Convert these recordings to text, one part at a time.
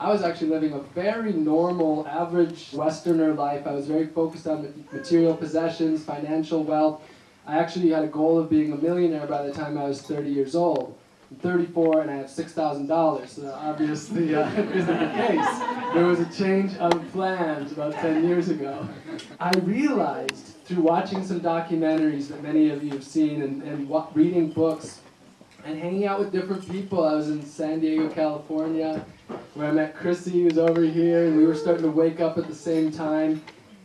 I was actually living a very normal, average Westerner life. I was very focused on material possessions, financial wealth. I actually had a goal of being a millionaire by the time I was 30 years old. I'm 34 and I have $6,000, so that obviously uh, isn't the case. There was a change of plans about 10 years ago. I realized through watching some documentaries that many of you have seen and, and reading books and hanging out with different people. I was in San Diego, California, where I met Chrissy, who's over here, and we were starting to wake up at the same time.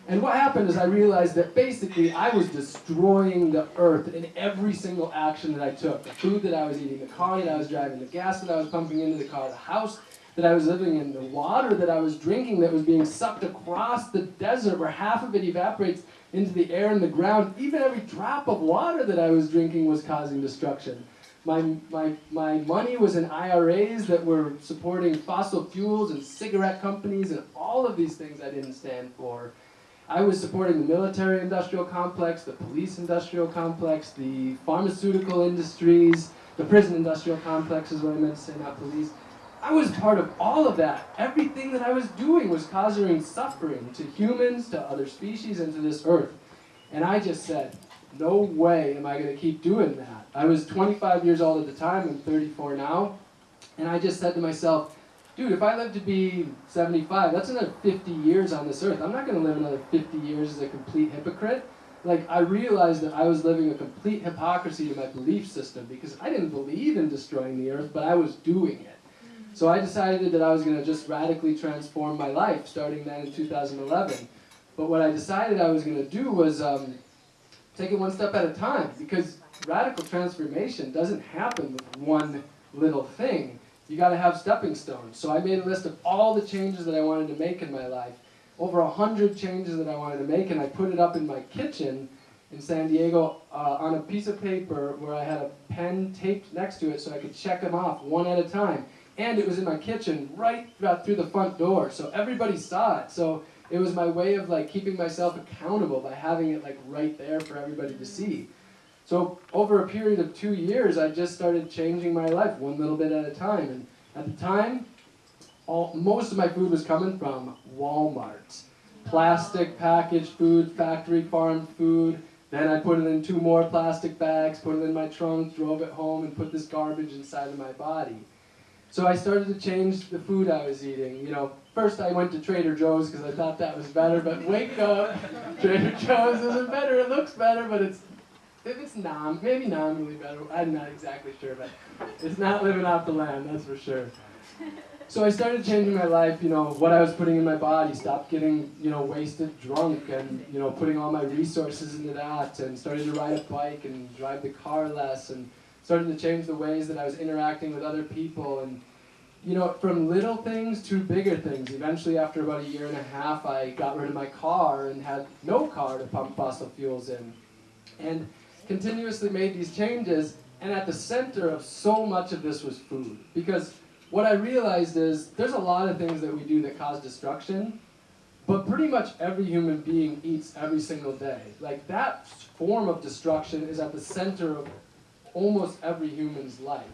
And what happened is I realized that basically I was destroying the earth in every single action that I took. The food that I was eating, the car that I was driving, the gas that I was pumping into the car, the house that I was living in, the water that I was drinking that was being sucked across the desert where half of it evaporates into the air and the ground. Even every drop of water that I was drinking was causing destruction. My, my, my money was in IRAs that were supporting fossil fuels and cigarette companies and all of these things I didn't stand for. I was supporting the military industrial complex, the police industrial complex, the pharmaceutical industries, the prison industrial complex is what I meant to say, not police. I was part of all of that. Everything that I was doing was causing suffering to humans, to other species, and to this earth. And I just said, no way am I going to keep doing that. I was 25 years old at the time, I'm 34 now, and I just said to myself, dude, if I live to be 75, that's another 50 years on this earth. I'm not going to live another 50 years as a complete hypocrite. Like, I realized that I was living a complete hypocrisy to my belief system because I didn't believe in destroying the earth, but I was doing it. So I decided that I was going to just radically transform my life starting then in 2011. But what I decided I was going to do was um, take it one step at a time because radical transformation doesn't happen with one little thing. You got to have stepping stones. So I made a list of all the changes that I wanted to make in my life, over a hundred changes that I wanted to make, and I put it up in my kitchen in San Diego uh, on a piece of paper where I had a pen taped next to it so I could check them off one at a time. And it was in my kitchen right through the front door, so everybody saw it. So it was my way of like keeping myself accountable by having it like right there for everybody to see. So over a period of two years, I just started changing my life one little bit at a time. And at the time, all, most of my food was coming from Walmart. Plastic packaged food, factory farmed food. Then I put it in two more plastic bags, put it in my trunk, drove it home, and put this garbage inside of my body. So I started to change the food I was eating. You know, first I went to Trader Joe's because I thought that was better, but wake up, Trader Joe's isn't better. It looks better, but it's if it's nom, maybe nominally better. I'm not exactly sure, but it's not living off the land, that's for sure. So I started changing my life, you know, what I was putting in my body, stopped getting, you know, wasted drunk and, you know, putting all my resources into that and started to ride a bike and drive the car less and started to change the ways that I was interacting with other people and you know, from little things to bigger things. Eventually, after about a year and a half, I got rid of my car and had no car to pump fossil fuels in. And continuously made these changes, and at the center of so much of this was food. Because what I realized is there's a lot of things that we do that cause destruction, but pretty much every human being eats every single day. Like that form of destruction is at the center of almost every human's life.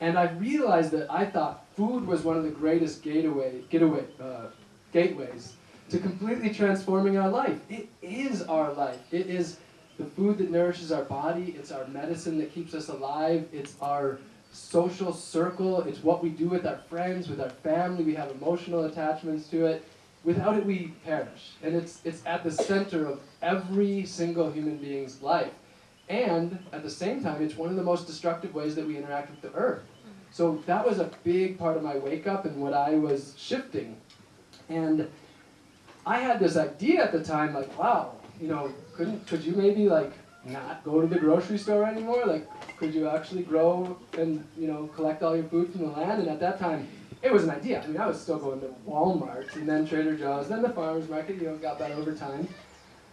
And I realized that I thought food was one of the greatest gateway, getaway, uh, gateways to completely transforming our life. It is our life. It is the food that nourishes our body. It's our medicine that keeps us alive. It's our social circle. It's what we do with our friends, with our family. We have emotional attachments to it. Without it, we perish. And it's, it's at the center of every single human being's life. And at the same time, it's one of the most destructive ways that we interact with the earth. So that was a big part of my wake up and what I was shifting. And I had this idea at the time, like, wow, you know, couldn't could you maybe like not go to the grocery store anymore? Like, could you actually grow and you know collect all your food from the land? And at that time, it was an idea. I mean, I was still going to Walmart and then Trader Joe's, then the farmers market. You know, got that over time,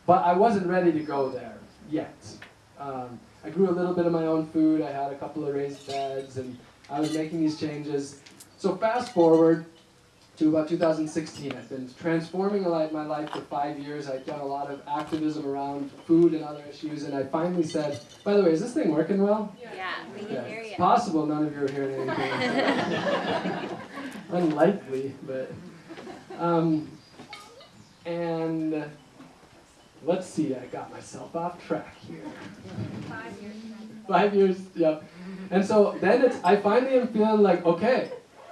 but I wasn't ready to go there yet. Um, I grew a little bit of my own food. I had a couple of raised beds and I was making these changes. So fast forward to about 2016. I've been transforming my life for five years. I've done a lot of activism around food and other issues, and I finally said, by the way, is this thing working well? Yeah, we can yeah. hear you. It's possible none of you are hearing anything. unlikely, but. Um, and let's see, I got myself off track here. Five years. Five years, yep. And so then it's, I finally am feeling like, okay,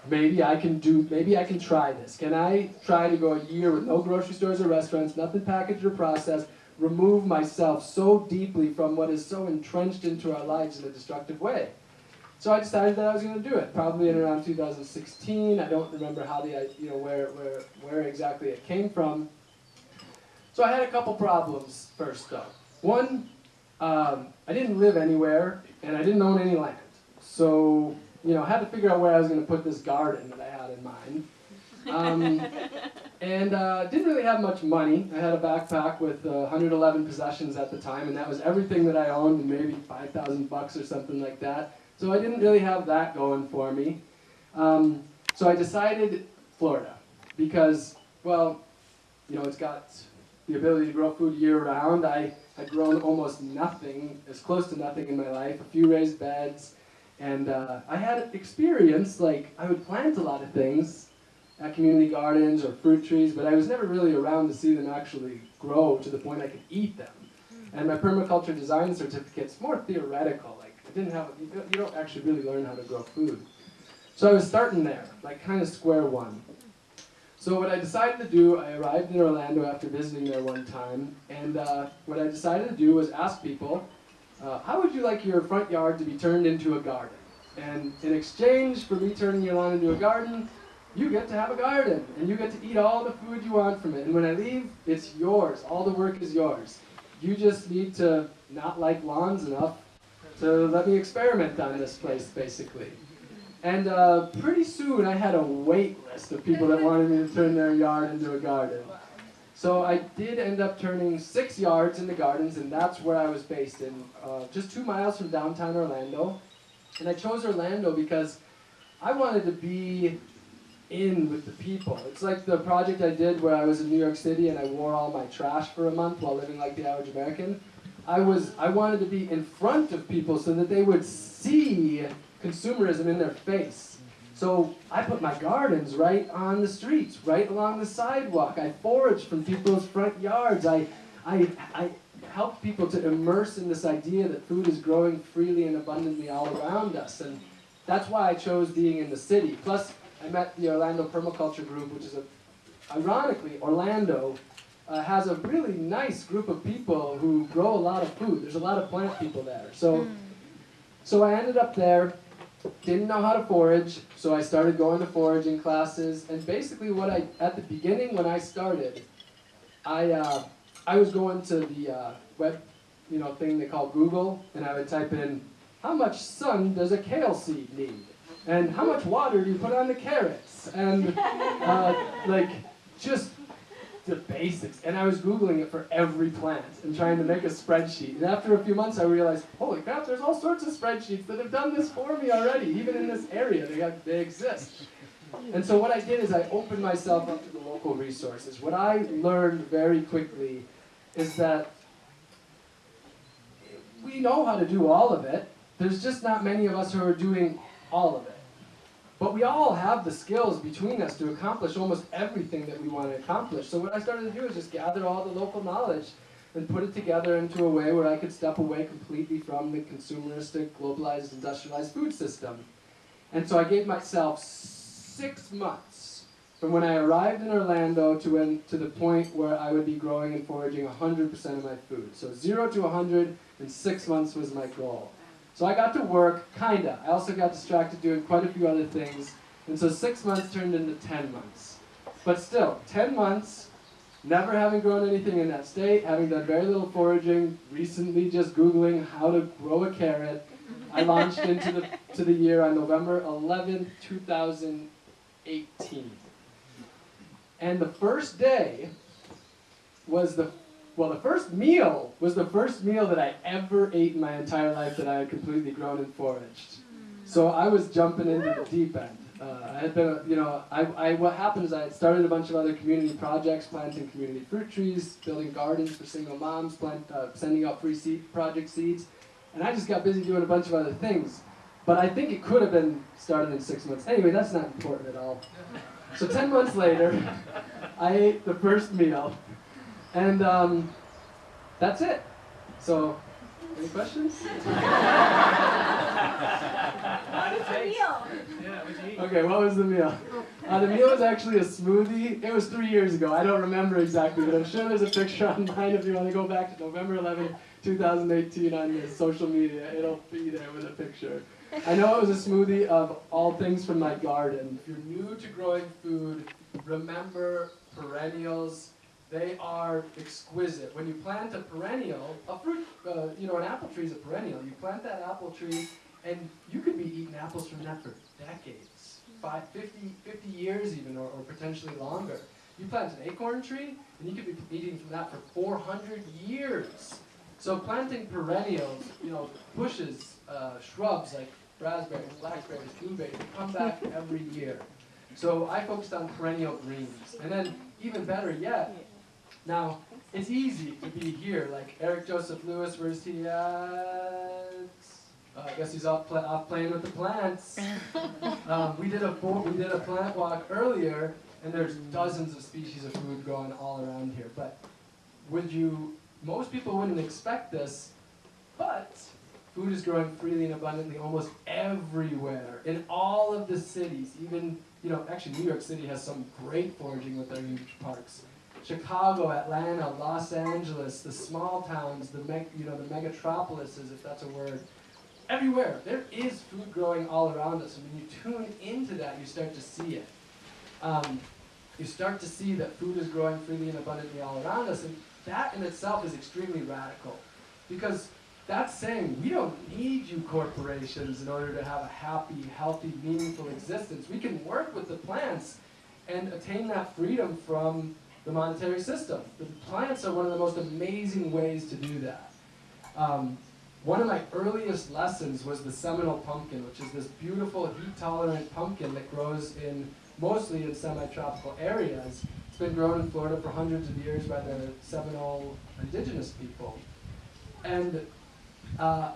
maybe I can do, maybe I can try this. Can I try to go a year with no grocery stores or restaurants, nothing packaged or processed, remove myself so deeply from what is so entrenched into our lives in a destructive way? So I decided that I was going to do it, probably in around 2016. I don't remember how the, I you know, where, where, where exactly it came from. So I had a couple problems first, though. One, um, I didn't live anywhere, and I didn't own any land. So, you know, I had to figure out where I was going to put this garden that I had in mind. Um, and uh, didn't really have much money. I had a backpack with uh, 111 possessions at the time, and that was everything that I owned, and maybe 5,000 bucks or something like that. So I didn't really have that going for me. Um, so I decided Florida because, well, you know, it's got the ability to grow food year round. I had grown almost nothing, as close to nothing in my life, a few raised beds, and uh, I had experience, like I would plant a lot of things at community gardens or fruit trees, but I was never really around to see them actually grow to the point I could eat them. And my permaculture design certificate's more theoretical, like I didn't have, you don't actually really learn how to grow food. So I was starting there, like kind of square one. So what I decided to do, I arrived in Orlando after visiting there one time, and uh, what I decided to do was ask people, uh, how would you like your front yard to be turned into a garden? And in exchange for me turning your lawn into a garden, you get to have a garden, and you get to eat all the food you want from it. And when I leave, it's yours. All the work is yours. You just need to not like lawns enough to let me experiment on this place, basically. And uh, pretty soon I had a wait list of people that wanted me to turn their yard into a garden. So I did end up turning six yards into gardens, and that's where I was based in, uh, just two miles from downtown Orlando. And I chose Orlando because I wanted to be in with the people. It's like the project I did where I was in New York City and I wore all my trash for a month while living like the average American. I was I wanted to be in front of people so that they would see consumerism in their face. So I put my gardens right on the streets, right along the sidewalk. I forage from people's front yards. I, I, I helped people to immerse in this idea that food is growing freely and abundantly all around us. And that's why I chose being in the city. Plus, I met the Orlando Permaculture Group, which is a, ironically, Orlando uh, has a really nice group of people who grow a lot of food. There's a lot of plant people there. So, so I ended up there didn't know how to forage, so I started going to foraging classes. And basically, what I at the beginning when I started, I uh, I was going to the uh, web, you know, thing they call Google, and I would type in how much sun does a kale seed need, and how much water do you put on the carrots, and uh, like just the basics. And I was Googling it for every plant and trying to make a spreadsheet. And after a few months, I realized, holy crap, there's all sorts of spreadsheets that have done this for me already, even in this area. They, have, they exist. And so what I did is I opened myself up to the local resources. What I learned very quickly is that we know how to do all of it. There's just not many of us who are doing all of it. But we all have the skills between us to accomplish almost everything that we want to accomplish. So what I started to do is just gather all the local knowledge and put it together into a way where I could step away completely from the consumeristic, globalized, industrialized food system. And so I gave myself six months from when I arrived in Orlando to when to the point where I would be growing and foraging 100% of my food. So zero to 100 in six months was my goal. So I got to work, kinda. I also got distracted doing quite a few other things. And so six months turned into 10 months. But still, 10 months, never having grown anything in that state, having done very little foraging, recently just Googling how to grow a carrot. I launched into the, to the year on November 11th, 2018. And the first day was the well, the first meal was the first meal that I ever ate in my entire life that I had completely grown and foraged. So I was jumping into the deep end. Uh, I had been, you know, I, I, what happened is I had started a bunch of other community projects, planting community fruit trees, building gardens for single moms, plant, uh, sending out free seed project seeds, and I just got busy doing a bunch of other things. But I think it could have been started in six months. Anyway, that's not important at all. So 10 months later, I ate the first meal. And um, that's it. So, any questions? Okay, what was the meal? Uh, the meal was actually a smoothie. It was three years ago. I don't remember exactly, but I'm sure there's a picture online if you want to go back to November 11, 2018 on your social media. It'll be there with a picture. I know it was a smoothie of all things from my garden. If you're new to growing food, remember perennials. They are exquisite. When you plant a perennial, a fruit, uh, you know, an apple tree is a perennial. You plant that apple tree, and you could be eating apples from that for decades, five, 50, 50 years even, or, or potentially longer. You plant an acorn tree, and you could be eating from that for 400 years. So planting perennials, you know, bushes, uh, shrubs like raspberries, blackberries, blueberries, come back every year. So I focused on perennial greens. And then even better yet, now it's easy to be here, like Eric Joseph Lewis, where's he at? Uh, I guess he's off, pl off playing with the plants. Um, we did a we did a plant walk earlier, and there's dozens of species of food growing all around here. But would you? Most people wouldn't expect this, but food is growing freely and abundantly almost everywhere in all of the cities. Even you know, actually, New York City has some great foraging with their huge parks. Chicago, Atlanta, Los Angeles, the small towns, the meg, you know the megatropolises, if that's a word, everywhere. There is food growing all around us, and when you tune into that, you start to see it. Um, you start to see that food is growing freely and abundantly all around us, and that in itself is extremely radical, because that's saying we don't need you corporations in order to have a happy, healthy, meaningful existence. We can work with the plants and attain that freedom from the monetary system. The plants are one of the most amazing ways to do that. Um, one of my earliest lessons was the Seminole pumpkin, which is this beautiful heat-tolerant pumpkin that grows in mostly in semi-tropical areas. It's been grown in Florida for hundreds of years by the Seminole indigenous people. And uh,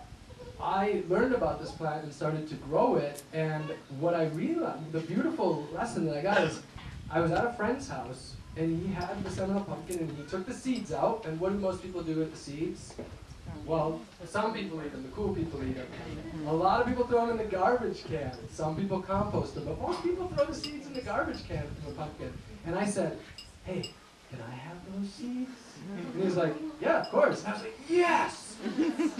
I learned about this plant and started to grow it, and what I realized, the beautiful lesson that I got is, I was at a friend's house, and he had the Seminole pumpkin, and he took the seeds out, and what do most people do with the seeds? Well, some people eat them, the cool people eat them. A lot of people throw them in the garbage can. Some people compost them, but most people throw the seeds in the garbage can from the pumpkin. And I said, hey, can I have those seeds? And he's like, yeah, of course. And I was like, yes!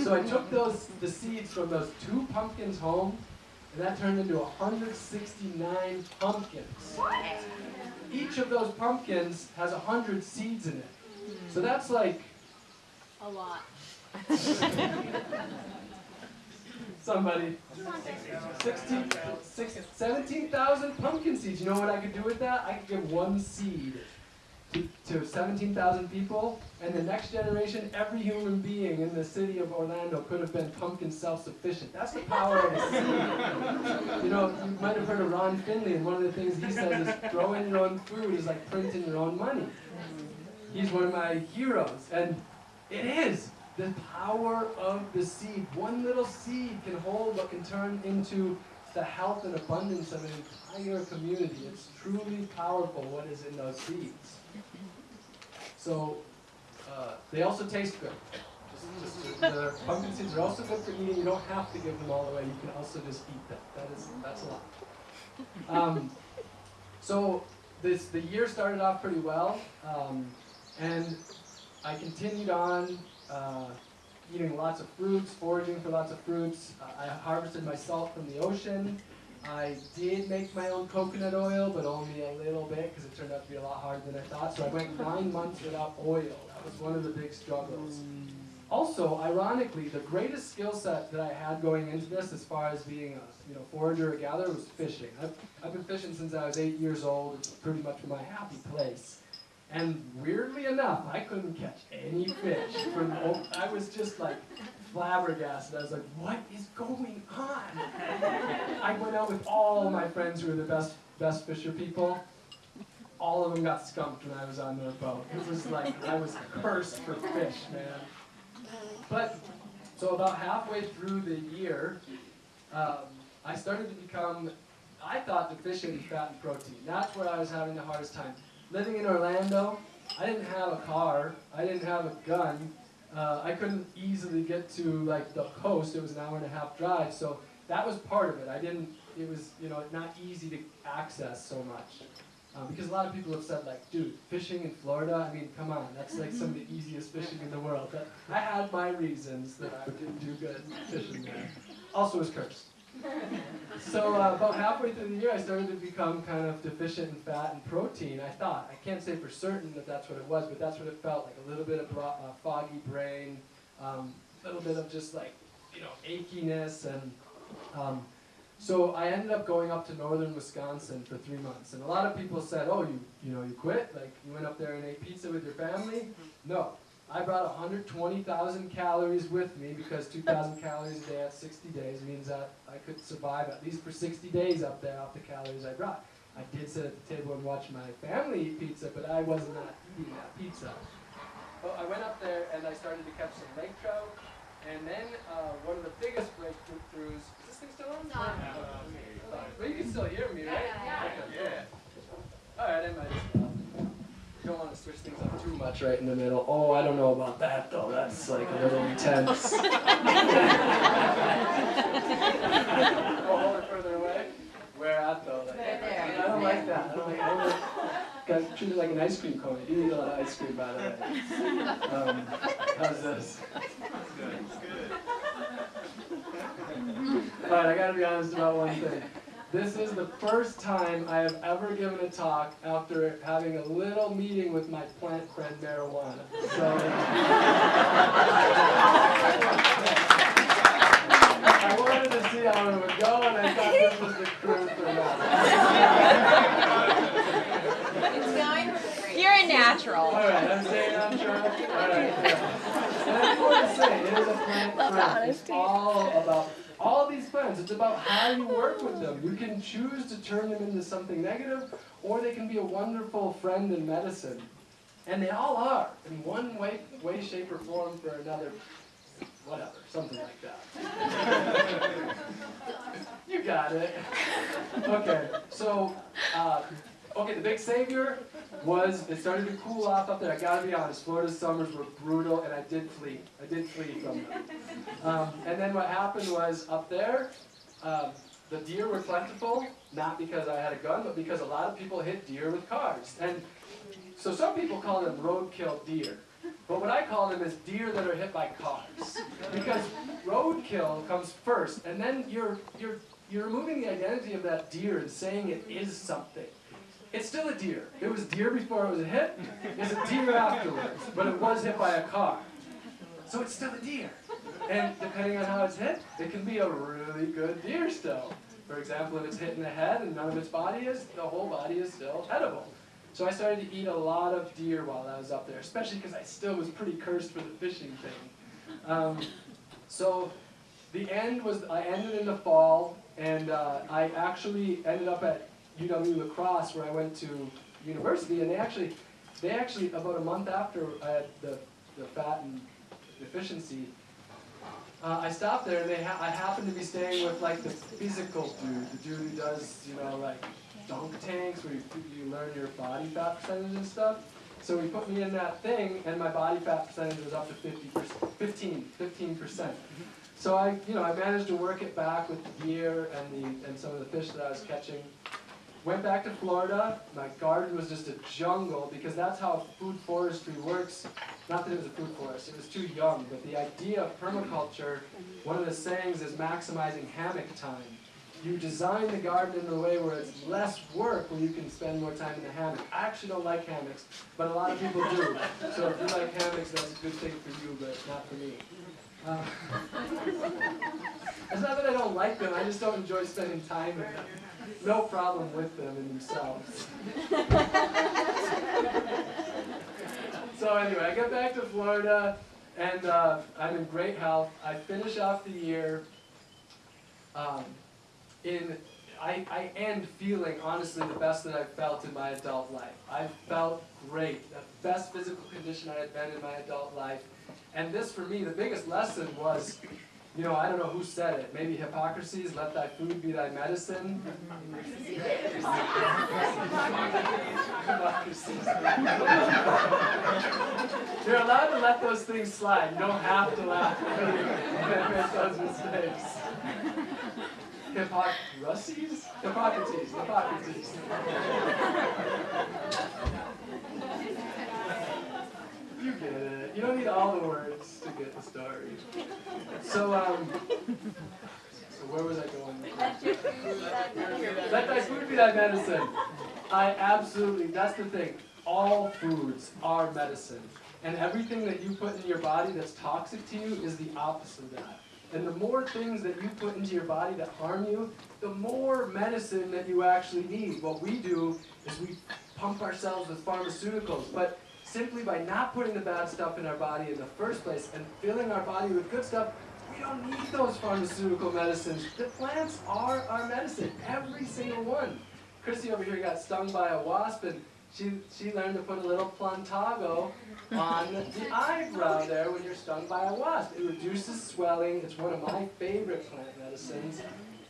so I took those the seeds from those two pumpkins home, and that turned into 169 pumpkins. What? Each of those pumpkins has 100 seeds in it. So mm. that's like A lot. somebody 16, 16 17,000 pumpkin seeds. You know what I could do with that? I could give one seed to, to 17,000 people, and the next generation, every human being in the city of Orlando could have been pumpkin self-sufficient. That's the power of a seed. You know, you might have heard of Ron Finley, and one of the things he says is growing your own food is like printing your own money. He's one of my heroes, and it is the power of the seed. One little seed can hold what can turn into the health and abundance of an entire community. It's truly powerful what is in those seeds. So uh, they also taste good. The pumpkin seeds are also good for eating. You don't have to give them all away. You can also just eat them. That is that's a lot. Um, so this the year started off pretty well, um, and I continued on uh, eating lots of fruits, foraging for lots of fruits. Uh, I harvested my salt from the ocean. I did make my own coconut oil, but only a little bit because it turned out to be a lot harder than I thought. So I went nine months without oil. That was one of the big struggles. Also, ironically, the greatest skill set that I had going into this, as far as being a you know forager or gatherer, was fishing. I've, I've been fishing since I was eight years old. It's pretty much my happy place. And weirdly enough, I couldn't catch any fish. From I was just like flabbergasted. I was like, what is going on? I went out with all my friends who were the best best fisher people. All of them got skunked when I was on their boat. It was like I was cursed for fish, man. But so about halfway through the year, um, I started to become, I thought, deficient in fat and protein. That's where I was having the hardest time. Living in Orlando, I didn't have a car, I didn't have a gun, uh, I couldn't easily get to like the coast. It was an hour and a half drive, so that was part of it. I didn't. It was you know not easy to access so much. Um, because a lot of people have said like, dude, fishing in Florida, I mean, come on, that's like some of the easiest fishing in the world. But I had my reasons that I didn't do good fishing there. Also was cursed. So uh, about halfway through the year, I started to become kind of deficient in fat and protein. I thought, I can't say for certain that that's what it was, but that's what it felt like, a little bit of uh, foggy brain, a um, little bit of just like, you know, achiness and um, so I ended up going up to northern Wisconsin for three months. And a lot of people said, oh, you, you know, you quit? Like, you went up there and ate pizza with your family? No. I brought 120,000 calories with me because 2,000 calories a day at 60 days means that I could survive at least for 60 days up there off the calories I brought. I did sit at the table and watch my family eat pizza, but I was not eating that pizza. Well, I went up there and I started to catch some lake trout, and then uh, one of the biggest breakthroughs. Is this thing still on? No. Uh, but you can still hear me, right? Yeah. Okay, yeah. All right, I might just. You don't want to switch things up too much right in the middle. Oh, I don't know about that though. That's like a little intense. oh, hold it further away. Where at though? Like, Right there. I don't like that. I don't like. I don't like treated like an ice cream cone. You do eat a lot of ice cream, by the way. Um, how's this? Good. It's good. All right, I gotta be honest about one thing. This is the first time I have ever given a talk after having a little meeting with my plant friend marijuana. So I wanted to see how it would go, and I thought this was the crew for that. It's going great. You're a natural. All right, I'm saying I'm sure. All right. yeah. And I want to say, it is a plant Love friend. It's all about all these plants. It's about how you work with them. You can choose to turn them into something negative, or they can be a wonderful friend in medicine. And they all are, in one way, way, shape, or form for another. Whatever, something like that. you got it. Okay, so, uh, okay, the big savior was it started to cool off up there. I gotta be honest, Florida's summers were brutal, and I did flee. I did flee from them. Um, and then what happened was up there, um, the deer were plentiful, not because I had a gun, but because a lot of people hit deer with cars. And so some people call them roadkill deer. But what I call them is deer that are hit by cars. Because roadkill comes first, and then you're, you're, you're removing the identity of that deer and saying it is something. It's still a deer. It was deer before it was hit. It's a deer afterwards, but it was hit by a car. So it's still a deer. And depending on how it's hit, it can be a really good deer still. For example, if it's hit in the head and none of its body is, the whole body is still edible. So I started to eat a lot of deer while I was up there, especially because I still was pretty cursed for the fishing thing. Um, so the end was, I ended in the fall, and uh, I actually ended up at UW La Crosse where I went to university, and they actually, they actually, about a month after I had the, the fat and deficiency, uh, I stopped there and they ha- I happened to be staying with like the physical dude, the dude who does, you know, like dunk tanks where you, you learn your body fat percentage and stuff. So he put me in that thing and my body fat percentage was up to 50%, 15, 15%. So I, you know, I managed to work it back with the gear and the and some of the fish that I was catching. Went back to Florida. My garden was just a jungle because that's how food forestry works. Not that it was a food forest, it was too young, but the idea of permaculture, one of the sayings is maximizing hammock time. You design the garden in a way where it's less work where you can spend more time in the hammock. I actually don't like hammocks, but a lot of people do. So if you like hammocks, that's a good thing for you, but not for me. Uh, it's not that I don't like them, I just don't enjoy spending time with them. No problem with them in themselves. so anyway, I get back to Florida, and uh, I'm in great health. I finish off the year um, in, I, I end feeling honestly the best that I've felt in my adult life. I felt great, the best physical condition I had been in my adult life. And this for me, the biggest lesson was you know, I don't know who said it. Maybe Hippocrates, let thy food be thy medicine. You're allowed to let those things slide. You don't have to laugh make those mistakes. Hippocrates? Hippocrates, Hippocrates. You get it. You don't need all the words to get the story. So, um, so where was I going? Let thy food be thy medicine. I absolutely, that's the thing. All foods are medicine. And everything that you put in your body that's toxic to you is the opposite of that. And the more things that you put into your body that harm you, the more medicine that you actually need. What we do is we pump ourselves with pharmaceuticals, but simply by not putting the bad stuff in our body in the first place and filling our body with good stuff, we don't need those pharmaceutical medicines. The plants are our medicine, every single one. Christy over here got stung by a wasp and she, she learned to put a little plantago on the eyebrow there when you're stung by a wasp. It reduces swelling. It's one of my favorite plant medicines.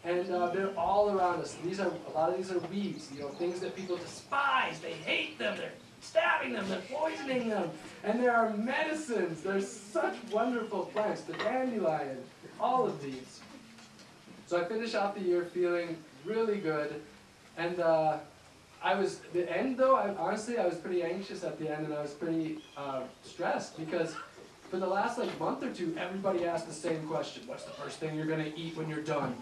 And uh, they're all around us. These are a lot of these are weeds, you know, things that people despise. They hate them. They're stabbing them. They're poisoning them. And there are medicines. There's such wonderful plants. The dandelion, all of these. So I finish out the year feeling really good. And uh, I was, the end though, I, honestly, I was pretty anxious at the end and I was pretty uh, stressed because for the last like month or two, everybody asked the same question. What's the first thing you're gonna eat when you're done?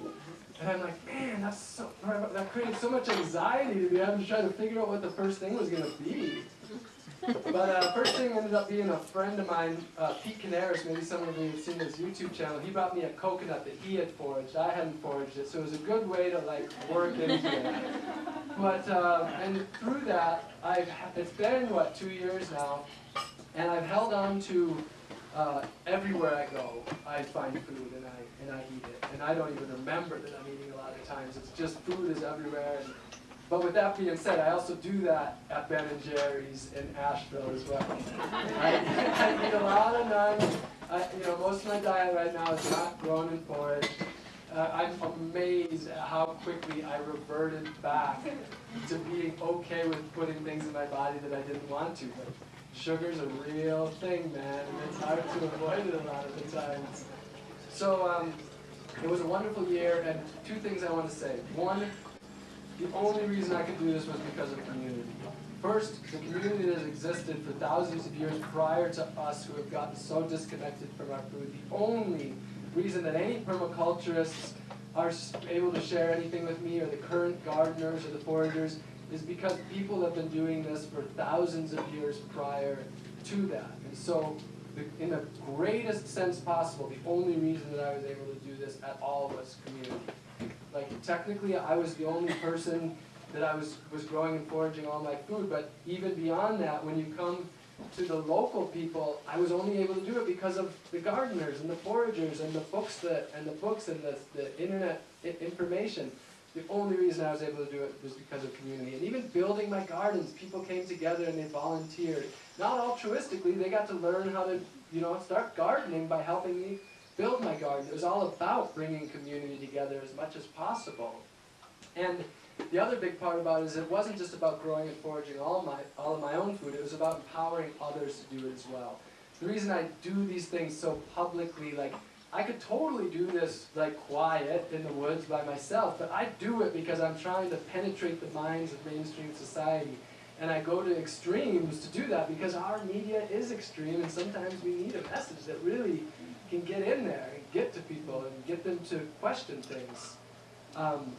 And I'm like, man, that's so, that created so much anxiety to be having to try to figure out what the first thing was gonna be. But uh, first thing ended up being a friend of mine, uh, Pete Kanaris, maybe some of you have seen his YouTube channel, he brought me a coconut that he had foraged. I hadn't foraged it, so it was a good way to like work into it. But, uh, and through that, I've, it's been, what, two years now, and I've held on to uh, everywhere I go, I find food and I, and I eat it. And I don't even remember that I'm eating a lot of times. It's just food is everywhere. And, but with that being said, I also do that at Ben and Jerry's in Asheville as well. I, I eat a lot of nuns. I, you know, most of my diet right now is not grown and foraged. Uh, I'm amazed at how quickly I reverted back to being okay with putting things in my body that I didn't want to. But sugar's a real thing, man, and it's hard to avoid it a lot of the times. So um, it was a wonderful year, and two things I want to say. One, the only reason I could do this was because of community. First, the community that has existed for thousands of years prior to us who have gotten so disconnected from our food. The only reason that any permaculturists are able to share anything with me or the current gardeners or the foragers is because people have been doing this for thousands of years prior to that. And so, the, in the greatest sense possible, the only reason that I was able to do this at all was community. Like, technically, I was the only person that I was, was growing and foraging all my food, but even beyond that, when you come to the local people, I was only able to do it because of the gardeners and the foragers and the books that and the books and the, the internet information. The only reason I was able to do it was because of community. And even building my gardens, people came together and they volunteered. Not altruistically, they got to learn how to, you know, start gardening by helping me build my garden. It was all about bringing community together as much as possible. And the other big part about it is it wasn't just about growing and foraging all my all of my own food. It was about empowering others to do it as well. The reason I do these things so publicly, like I could totally do this like quiet in the woods by myself, but I do it because I'm trying to penetrate the minds of mainstream society. And I go to extremes to do that because our media is extreme and sometimes we need a message that really can get in there and get to people and get them to question things. Um,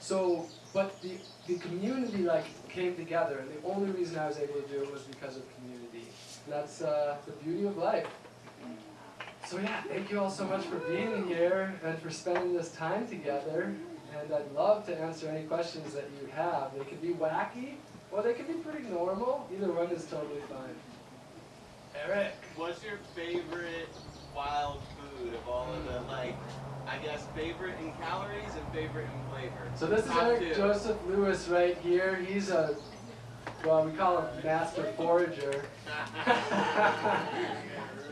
so, but the, the community like came together and the only reason I was able to do it was because of community. That's uh, the beauty of life. So yeah, thank you all so much for being here and for spending this time together. And I'd love to answer any questions that you have. They could be wacky, or they could be pretty normal. Either one is totally fine. Eric. What's your favorite wild food of all of the, like, I guess favorite in calories and favorite in flavor? So this is Top Eric two. Joseph Lewis right here. He's a well, we call him Master Forager.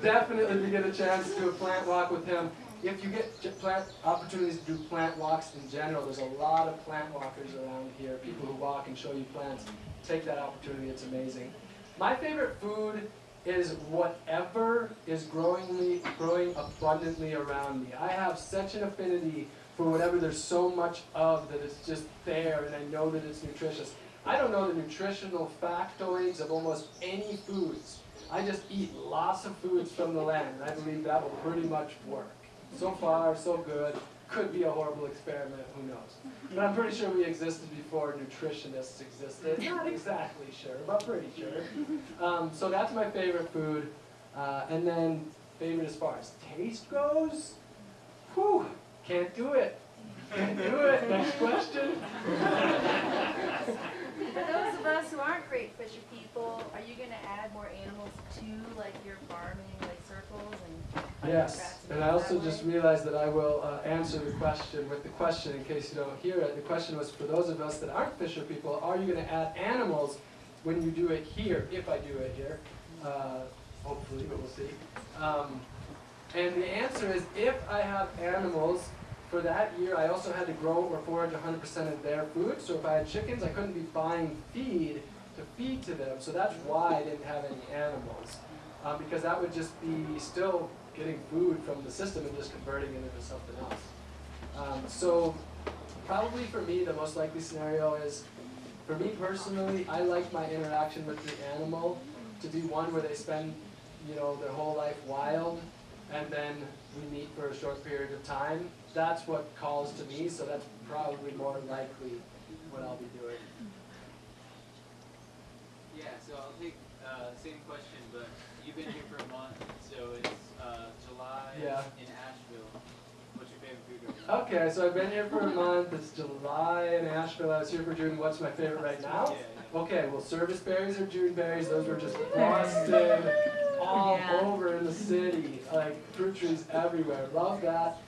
Definitely, if you get a chance to do a plant walk with him, if you get plant opportunities to do plant walks in general, there's a lot of plant walkers around here, people who walk and show you plants. Take that opportunity, it's amazing. My favorite food is whatever is growing, growing abundantly around me. I have such an affinity for whatever there's so much of that it's just there and I know that it's nutritious. I don't know the nutritional factoids of almost any foods. I just eat lots of foods from the land and I believe that will pretty much work. So far, so good. Could be a horrible experiment, who knows. But I'm pretty sure we existed before nutritionists existed. Not exactly sure, but pretty sure. Um, so that's my favorite food. Uh, and then favorite as far as taste goes, whew, can't do it. Can't do it. Next question. For those of us who aren't great fisher people, are you gonna add more animals to like your farming, like circles and? Yes, and I also just realized that I will uh, answer the question with the question in case you don't hear it. The question was for those of us that aren't fisher people, are you going to add animals when you do it here, if I do it here? Uh, hopefully, but we'll see. Um, and the answer is if I have animals for that year, I also had to grow or forage 100% of their food. So if I had chickens, I couldn't be buying feed to feed to them. So that's why I didn't have any animals. Um, because that would just be still getting food from the system and just converting it into something else. Um, so probably for me, the most likely scenario is, for me personally, I like my interaction with the animal to be one where they spend, you know, their whole life wild, and then we meet for a short period of time. That's what calls to me, so that's probably more likely what I'll be doing. Yeah, so I'll take uh, same question, but you've been here for a month, so it's uh, July Yeah. in Asheville. What's your favorite food right now? Okay, so I've been here for a month. It's July in Asheville. I was here for June. What's my favorite right now? Yeah, yeah. Okay, well, service berries or June berries, those were just busted all Yeah. over in the city. Like fruit trees everywhere. Love that.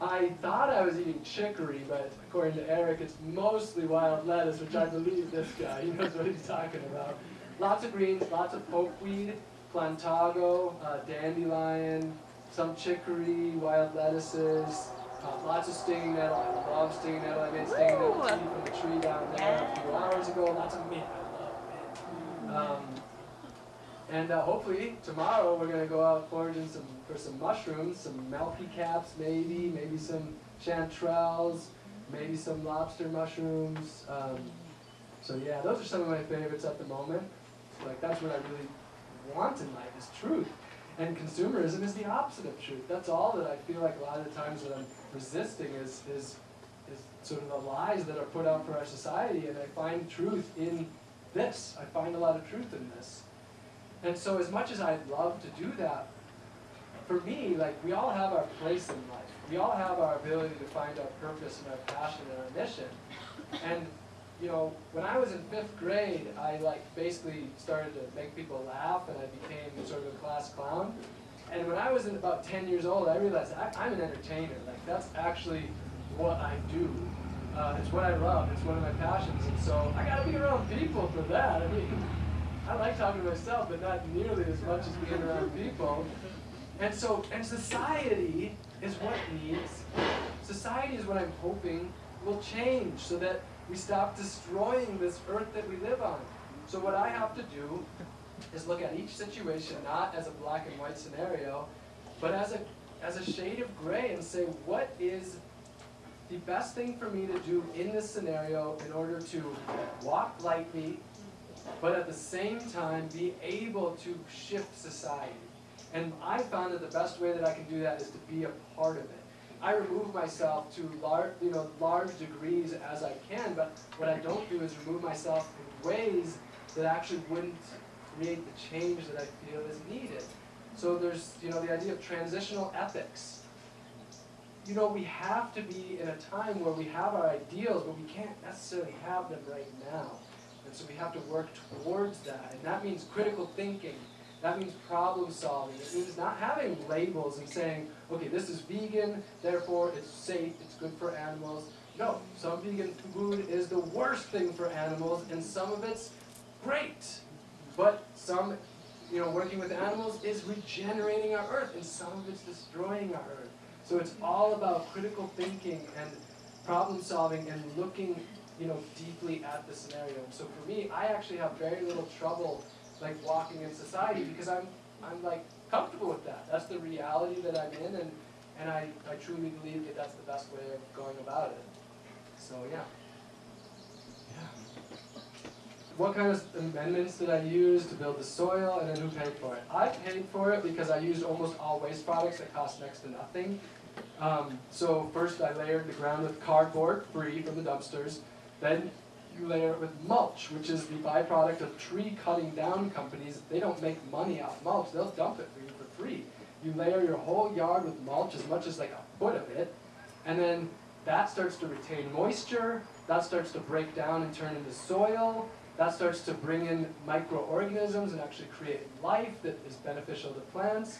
I thought I was eating chicory, but according to Eric, it's mostly wild lettuce, which I believe this guy. He knows what he's talking about. Lots of greens, lots of pokeweed, plantago, uh, dandelion, some chicory, wild lettuces, uh, lots of stinging nettle. I love stinging nettle. I made stinging nettle tea from the tree down there a few hours ago. Lots of mint. I love mint. Um, and uh, hopefully tomorrow we're gonna go out foraging some for some mushrooms, some milky caps maybe, maybe some chanterelles, maybe some lobster mushrooms. Um, so yeah, those are some of my favorites at the moment. Like that's what I really want in life is truth. And consumerism is the opposite of truth. That's all that I feel like a lot of the times that I'm resisting is is is sort of the lies that are put out for our society and I find truth in this. I find a lot of truth in this. And so as much as I'd love to do that, for me, like we all have our place in life. We all have our ability to find our purpose and our passion and our mission. And you know, when I was in fifth grade, I like basically started to make people laugh and I became sort of a class clown. And when I was in about 10 years old, I realized I, I'm an entertainer. Like that's actually what I do. Uh, it's what I love. It's one of my passions. And so I gotta be around people for that. I mean, I like talking to myself, but not nearly as much as being around people. And so, and society is what needs. Society is what I'm hoping will change so that we stop destroying this earth that we live on. So what I have to do is look at each situation not as a black and white scenario, but as a as a shade of gray and say what is the best thing for me to do in this scenario in order to walk lightly, but at the same time be able to shift society. And I found that the best way that I can do that is to be a part of it. I remove myself to large, you know, large degrees as I can, but what I don't do is remove myself in ways that actually wouldn't create the change that I feel is needed. So there's, you know, the idea of transitional ethics. You know, we have to be in a time where we have our ideals, but we can't necessarily have them right now. And so we have to work towards that. And that means critical thinking. That means problem solving. It means not having labels and saying, okay, this is vegan, therefore it's safe, it's good for animals. No, some vegan food is the worst thing for animals, and some of it's great. But some, you know, working with animals is regenerating our earth, and some of it's destroying our earth. So it's all about critical thinking and problem solving and looking, you know, deeply at the scenario. So for me, I actually have very little trouble like walking in society because I'm I'm like comfortable with that. That's the reality that I'm in and and I, I truly believe that that's the best way of going about it. So yeah. Yeah. What kind of amendments did I use to build the soil and then who paid for it? I paid for it because I used almost all waste products that cost next to nothing. Um, so first I layered the ground with cardboard, free from the dumpsters. Then you layer it with mulch, which is the byproduct of tree cutting down companies. They don't make money off mulch, they'll dump it for you for free. You layer your whole yard with mulch, as much as like a foot of it, and then that starts to retain moisture, that starts to break down and turn into soil, that starts to bring in microorganisms and actually create life that is beneficial to plants.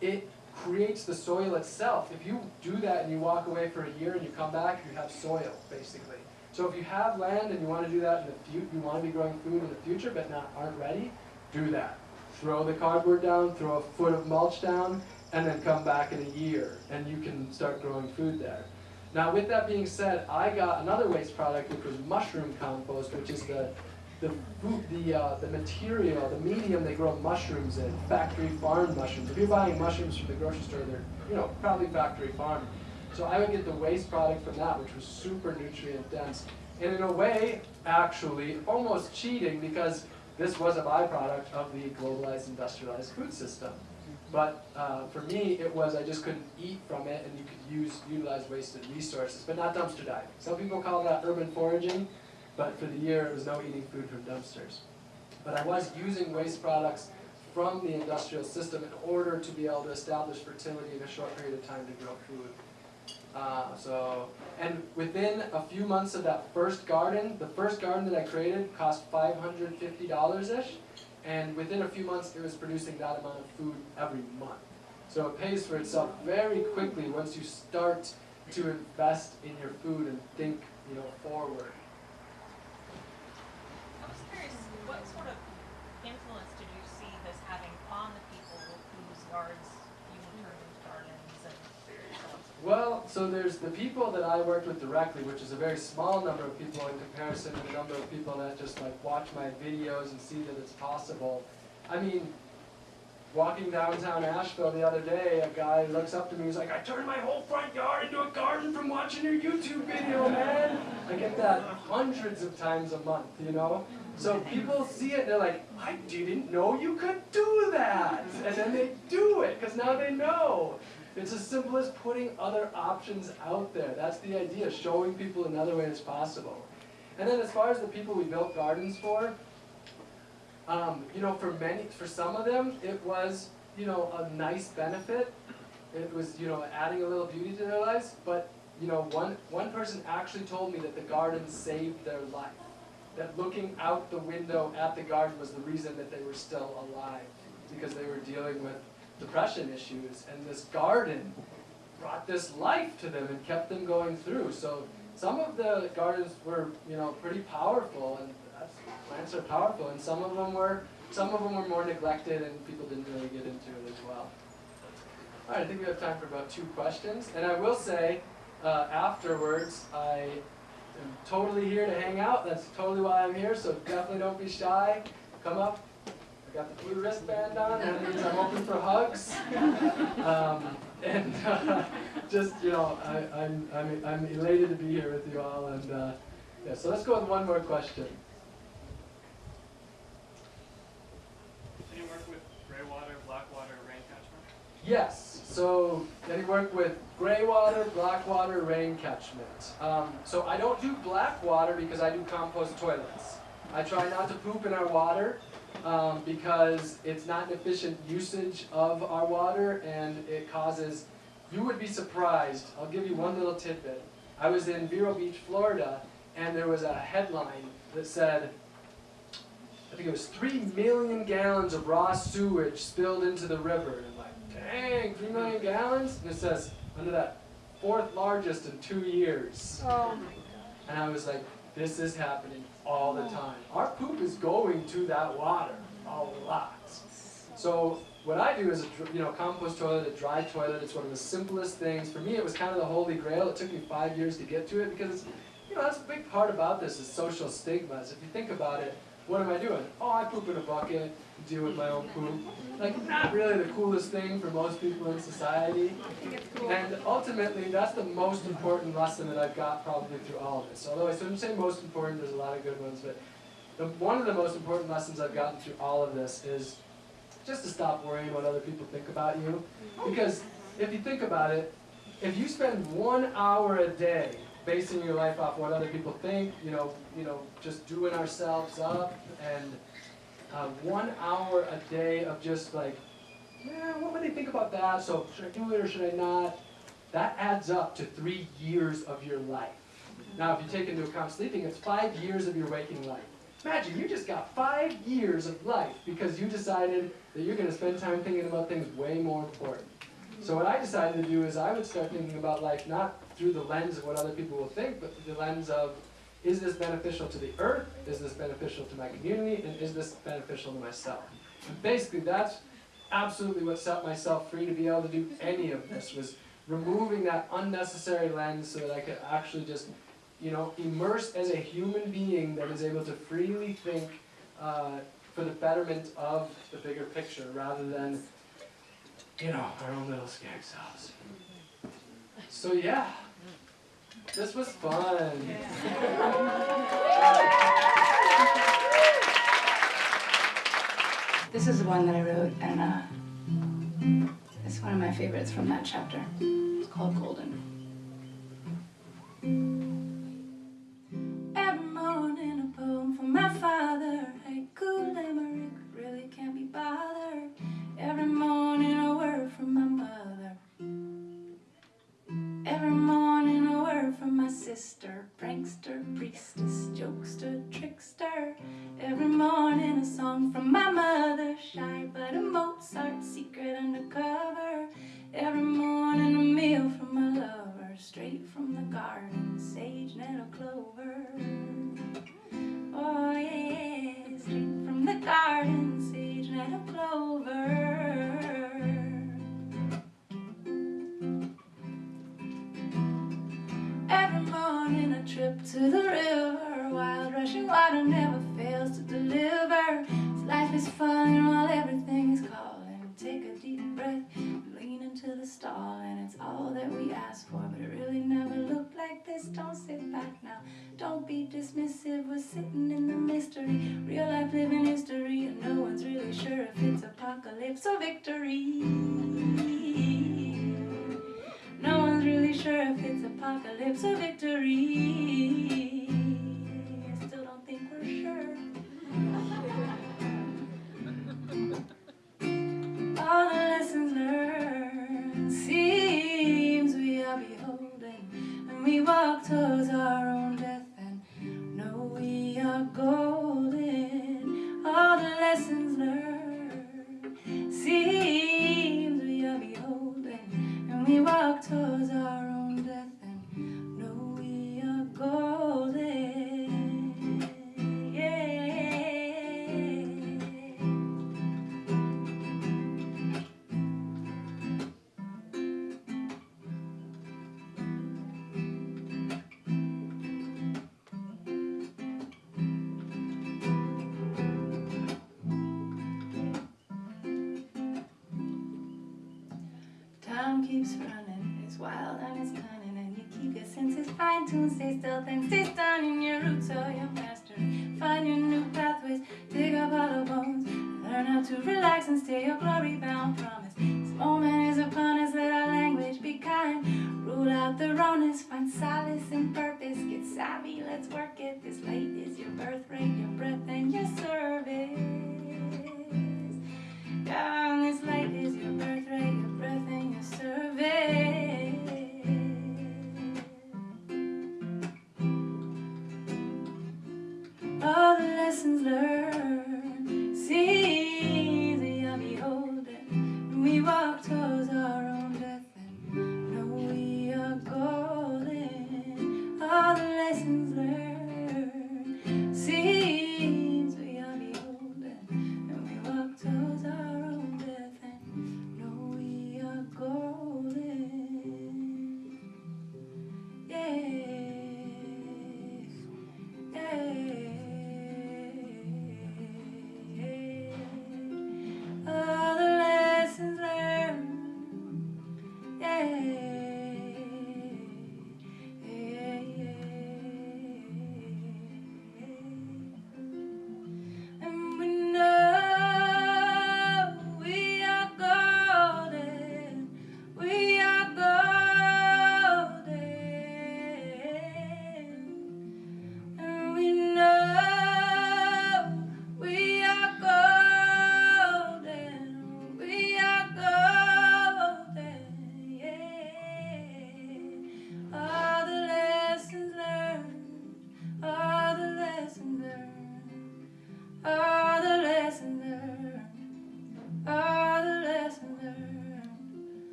It creates the soil itself. If you do that and you walk away for a year and you come back, you have soil, basically. So if you have land and you want to do that in the future, you want to be growing food in the future but not aren't ready, do that. Throw the cardboard down, throw a foot of mulch down, and then come back in a year and you can start growing food there. Now with that being said, I got another waste product which was mushroom compost, which is the the food, the uh, the material, the medium they grow mushrooms in, factory farm mushrooms. If you're buying mushrooms from the grocery store, they're you know probably factory farmed. So I would get the waste product from that, which was super nutrient dense. And in a way, actually, almost cheating because this was a byproduct of the globalized industrialized food system. But uh, for me, it was I just couldn't eat from it, and you could use utilize wasted resources, but not dumpster diving. Some people call that urban foraging, but for the year, it was no eating food from dumpsters. But I was using waste products from the industrial system in order to be able to establish fertility in a short period of time to grow food. Uh, so, and within a few months of that first garden, the first garden that I created cost $550-ish, and within a few months it was producing that amount of food every month. So it pays for itself very quickly once you start to invest in your food and think, you know, forward. I was curious, what sort of influence did you see this having on the people whose yards you turned into gardens and so on? Well, so there's the people that I worked with directly, which is a very small number of people in comparison to the number of people that just like watch my videos and see that it's possible. I mean, walking downtown Asheville the other day, a guy looks up to me, he's like, I turned my whole front yard into a garden from watching your YouTube video, man. I get that hundreds of times a month, you know? So people see it and they're like, I didn't know you could do that. And then they do it, because now they know. It's as simple as putting other options out there. That's the idea, showing people another way is possible. And then as far as the people we built gardens for, um, you know, for many, for some of them, it was, you know, a nice benefit. It was, you know, adding a little beauty to their lives. But, you know, one, one person actually told me that the garden saved their life. That looking out the window at the garden was the reason that they were still alive. Because they were dealing with depression issues. And this garden brought this life to them and kept them going through. So some of the gardens were, you know, pretty powerful. And plants are powerful. And some of them were, some of them were more neglected and people didn't really get into it as well. All right, I think we have time for about two questions. And I will say, uh, afterwards, I am totally here to hang out. That's totally why I'm here. So definitely don't be shy. Come up. I got the blue wristband on. That means I'm open for hugs. Um, and uh, just you know, I, I'm I'm I'm elated to be here with you all. And uh, yeah, so let's go with one more question. Do you work with gray water, black water, rain catchment? Yes. So they work with gray water, black water, rain catchment. Um, so I don't do black water because I do compost toilets. I try not to poop in our water um, because it's not an efficient usage of our water and it causes, you would be surprised. I'll give you one little tidbit. I was in Vero Beach, Florida, and there was a headline that said, I think it was three million gallons of raw sewage spilled into the river. And I'm like, dang, three million gallons? And it says, under that, fourth largest in two years. Oh my God. And I was like, this is happening all the time. Our poop is going to that water a lot. So what I do is a you know compost toilet, a dry toilet. It's one of the simplest things. For me, it was kind of the holy grail. It took me five years to get to it because you know that's a big part about this is social stigmas. If you think about it, what am I doing? Oh, I poop in a bucket, deal with my own poop. Like not really the coolest thing for most people in society. And ultimately, that's the most important lesson that I've got probably through all of this. Although I shouldn't say most important, there's a lot of good ones, but the, one of the most important lessons I've gotten through all of this is just to stop worrying what other people think about you. Because if you think about it, if you spend one hour a day basing your life off what other people think, you know, you know, just doing ourselves up, and uh, one hour a day of just like, yeah, what would they think about that? So should I do it or should I not? That adds up to three years of your life. Now, if you take into account sleeping, it's five years of your waking life. Imagine you just got five years of life because you decided that you're going to spend time thinking about things way more important. So what I decided to do is I would start thinking about life not through the lens of what other people will think, but through the lens of is this beneficial to the earth? Is this beneficial to my community? And is this beneficial to myself? And basically that's absolutely what set myself free to be able to do any of this was removing that unnecessary lens so that I could actually just you know, immerse as a human being that is able to freely think uh, for the betterment of the bigger picture rather than, you know, our own little skag selves. So yeah, this was fun. This is the one that I wrote, and uh, it's one of my favorites from that chapter. It's called Golden. Every morning a poem from my father. Haiku limerick really can't be bothered. Every morning a word from my mother. Sister. Prankster, priestess, jokester, for But it really never looked like this. Don't sit back now, don't be dismissive. We're sitting in the mystery. Real life living history. And no one's really sure if it's apocalypse or victory. No one's really sure if it's apocalypse or victory. I still don't think we're sure. All the lessons learned. We are beholden, and we walk towards our own death and know we are golden.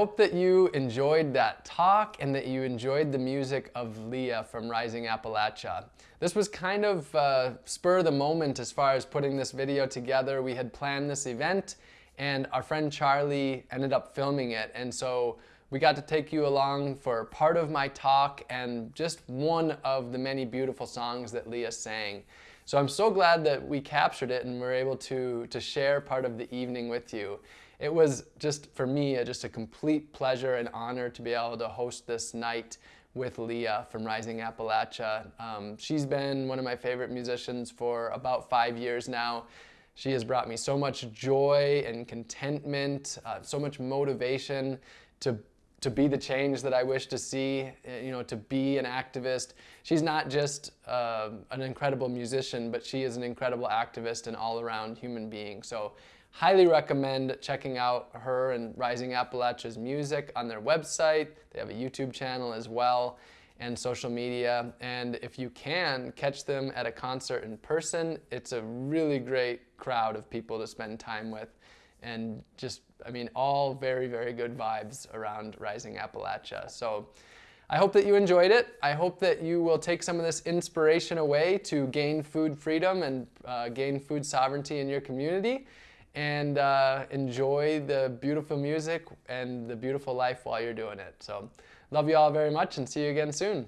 Hope that you enjoyed that talk and that you enjoyed the music of Leah from Rising Appalachia. This was kind of uh, spur of the moment as far as putting this video together. We had planned this event and our friend Charlie ended up filming it. And so we got to take you along for part of my talk and just one of the many beautiful songs that Leah sang. So I'm so glad that we captured it and were able to, to share part of the evening with you. It was just, for me, just a complete pleasure and honor to be able to host this night with Leah from Rising Appalachia. Um, she's been one of my favorite musicians for about five years now. She has brought me so much joy and contentment, uh, so much motivation to to be the change that I wish to see, eh, you know, to be an activist. She's not just uh, an incredible musician, but she is an incredible activist and all-around human being. So highly recommend checking out her and Rising Appalachia's music on their website. They have a YouTube channel as well and social media. And if you can, catch them at a concert in person. It's a really great crowd of people to spend time with and just, I mean, all very, very good vibes around Rising Appalachia. So I hope that you enjoyed it. I hope that you will take some of this inspiration away to gain food freedom and uh, gain food sovereignty in your community and uh, enjoy the beautiful music and the beautiful life while you're doing it. So love you all very much and see you again soon.